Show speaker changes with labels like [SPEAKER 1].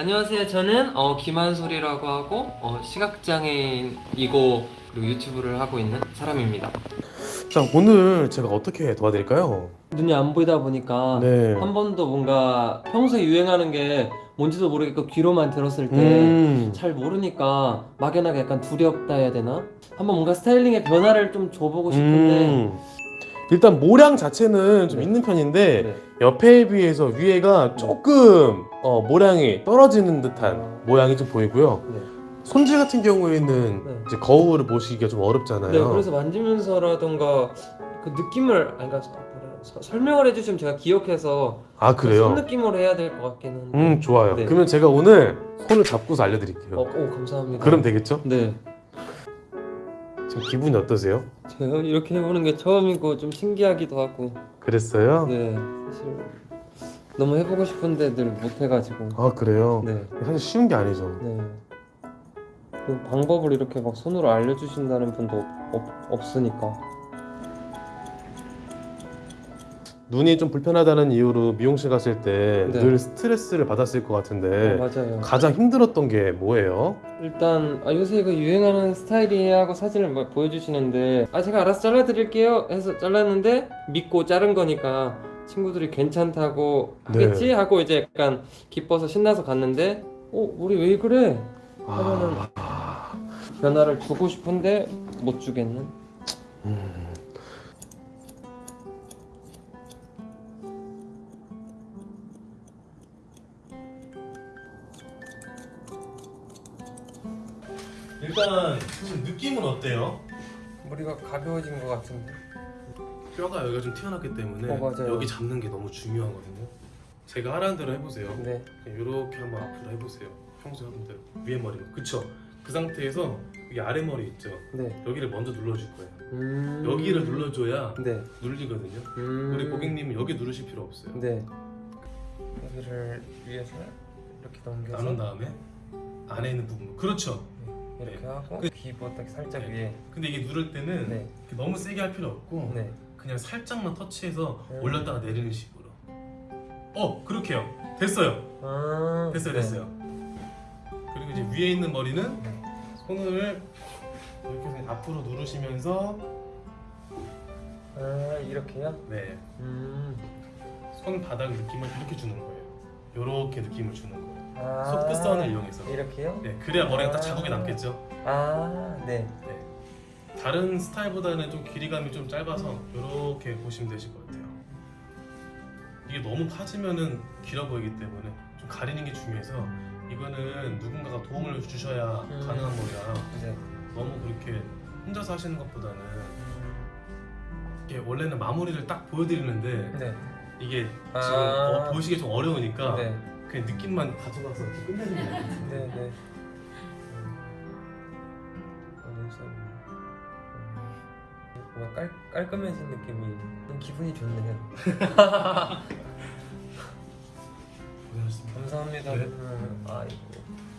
[SPEAKER 1] 안녕하세요. 저는 어, 김한솔이라고 하고 어, 시각장애인이고 그리고 유튜브를 하고 있는 사람입니다.
[SPEAKER 2] 자 오늘 제가 어떻게 도와드릴까요?
[SPEAKER 1] 눈이 안 보이다 보니까
[SPEAKER 2] 네.
[SPEAKER 1] 한 번도 뭔가 평소에 유행하는 게 뭔지도 모르겠고 귀로만 들었을 때잘
[SPEAKER 2] 음.
[SPEAKER 1] 모르니까 막연하게 약간 두렵다 해야 되나? 한번 뭔가 스타일링의 변화를 좀 줘보고 싶은데
[SPEAKER 2] 음. 일단 모량 자체는 좀
[SPEAKER 1] 네.
[SPEAKER 2] 있는 편인데
[SPEAKER 1] 네.
[SPEAKER 2] 옆에에 비해서 위에가 조금 어, 모량이 떨어지는 듯한
[SPEAKER 1] 아.
[SPEAKER 2] 모양이 좀 보이고요.
[SPEAKER 1] 네.
[SPEAKER 2] 손질 같은 경우에는
[SPEAKER 1] 네.
[SPEAKER 2] 이제 거울을 보시기가 좀 어렵잖아요.
[SPEAKER 1] 네, 그래서 만지면서라던가 그 느낌을 아니 그러니까 서- 설명을 해주시면 제가 기억해서 아그
[SPEAKER 2] 그래요?
[SPEAKER 1] 손 느낌으로 해야 될 것 같긴 한데.
[SPEAKER 2] 음 좋아요.
[SPEAKER 1] 네.
[SPEAKER 2] 그러면 제가 오늘 손을 잡고서 알려드릴게요.
[SPEAKER 1] 어, 오 감사합니다.
[SPEAKER 2] 그럼 되겠죠?
[SPEAKER 1] 네.
[SPEAKER 2] 지금 기분이 어떠세요?
[SPEAKER 1] 제가 이렇게 해보는 게 처음이고 좀 신기하기도 하고.
[SPEAKER 2] 그랬어요?
[SPEAKER 1] 네. 사실 너무 해보고 싶은데 늘 못해가지고.
[SPEAKER 2] 아 그래요?
[SPEAKER 1] 네.
[SPEAKER 2] 사실 쉬운 게 아니죠.
[SPEAKER 1] 네. 그 방법을 이렇게 막 손으로 알려주신다는 분도 없, 없, 없으니까.
[SPEAKER 2] 눈이 좀 불편하다는 이유로 미용실 갔을 때
[SPEAKER 1] 네.
[SPEAKER 2] 늘 스트레스를 받았을 것 같은데
[SPEAKER 1] 어, 맞아요.
[SPEAKER 2] 가장 힘들었던 게 뭐예요?
[SPEAKER 1] 일단 아, 요새 그 유행하는 스타일이에요 하고 사진을 막 보여주시는데 아 제가 알아서 잘라드릴게요 해서 잘랐는데 믿고 자른 거니까 친구들이 괜찮다고 하겠지
[SPEAKER 2] 네.
[SPEAKER 1] 하고 이제 약간 기뻐서 신나서 갔는데 어 우리 왜 그래 하면은
[SPEAKER 2] 아,
[SPEAKER 1] 변화를 주고 싶은데 못 주겠는
[SPEAKER 2] 일단 느낌은 어때요?
[SPEAKER 1] 머리가 가벼워진 것 같은데
[SPEAKER 2] 뼈가 여기가 좀 튀어났기 때문에
[SPEAKER 1] 어.
[SPEAKER 2] 여기 잡는 게 너무 중요하거든요. 제가 하라는 대로 해보세요.
[SPEAKER 1] 네
[SPEAKER 2] 이렇게 한번 앞으로 해보세요. 평소에 하던 대로 위에 머리. 그쵸? 그 상태에서 여기 아래 머리 있죠?
[SPEAKER 1] 네.
[SPEAKER 2] 여기를 먼저 눌러줄 거예요.
[SPEAKER 1] 음...
[SPEAKER 2] 여기를 눌러줘야
[SPEAKER 1] 네
[SPEAKER 2] 눌리거든요.
[SPEAKER 1] 음...
[SPEAKER 2] 우리 고객님은 여기 누르실 필요 없어요.
[SPEAKER 1] 네 여기를 위에서 이렇게 넘겨서
[SPEAKER 2] 나눈 다음에 안에 있는 부분. 그렇죠.
[SPEAKER 1] 이렇게
[SPEAKER 2] 네.
[SPEAKER 1] 하고
[SPEAKER 2] 그-
[SPEAKER 1] 귀보다 살짝
[SPEAKER 2] 네.
[SPEAKER 1] 위에
[SPEAKER 2] 근데 이게 누를 때는
[SPEAKER 1] 네.
[SPEAKER 2] 이렇게 너무 세게 할 필요 없고
[SPEAKER 1] 네.
[SPEAKER 2] 그냥 살짝만 터치해서
[SPEAKER 1] 음.
[SPEAKER 2] 올렸다가 내리는 식으로. 어 그렇게요. 됐어요.
[SPEAKER 1] 아,
[SPEAKER 2] 됐어요,
[SPEAKER 1] 네.
[SPEAKER 2] 됐어요. 그리고 이제 위에 있는 머리는
[SPEAKER 1] 네.
[SPEAKER 2] 손을 이렇게 앞으로 누르시면서
[SPEAKER 1] 아 이렇게요?
[SPEAKER 2] 네.
[SPEAKER 1] 음.
[SPEAKER 2] 손바닥 느낌을 이렇게 주는 거예요. 이렇게 느낌을 주는 거예요.
[SPEAKER 1] 아.
[SPEAKER 2] 손끝선을 이용해서.
[SPEAKER 1] 이렇게요?
[SPEAKER 2] 네, 그래야 머리가 딱
[SPEAKER 1] 아.
[SPEAKER 2] 자국이 남겠죠.
[SPEAKER 1] 아, 네.
[SPEAKER 2] 네. 다른 스타일보다는 좀 길이감이 좀 짧아서 이렇게 보시면 되실 것 같아요. 이게 너무 파지면은 길어 보이기 때문에 좀 가리는 게 중요해서 이거는 누군가가 도움을 주셔야
[SPEAKER 1] 음.
[SPEAKER 2] 가능한 거라
[SPEAKER 1] 네.
[SPEAKER 2] 너무 그렇게 혼자서 하시는 것보다는 이게 원래는 마무리를 딱 보여드리는데
[SPEAKER 1] 네.
[SPEAKER 2] 이게
[SPEAKER 1] 아.
[SPEAKER 2] 지금 어, 보시기 좀 어려우니까
[SPEAKER 1] 네.
[SPEAKER 2] 그냥 느낌만 가져가서 끝내는 게 나아요.
[SPEAKER 1] 네, 네. 그래서 뭔가 깔, 깔끔해진 느낌이 좀 기분이 좋네요.
[SPEAKER 2] 고생하셨습니다.
[SPEAKER 1] 감사합니다.
[SPEAKER 2] 네.
[SPEAKER 1] 음, 아이고.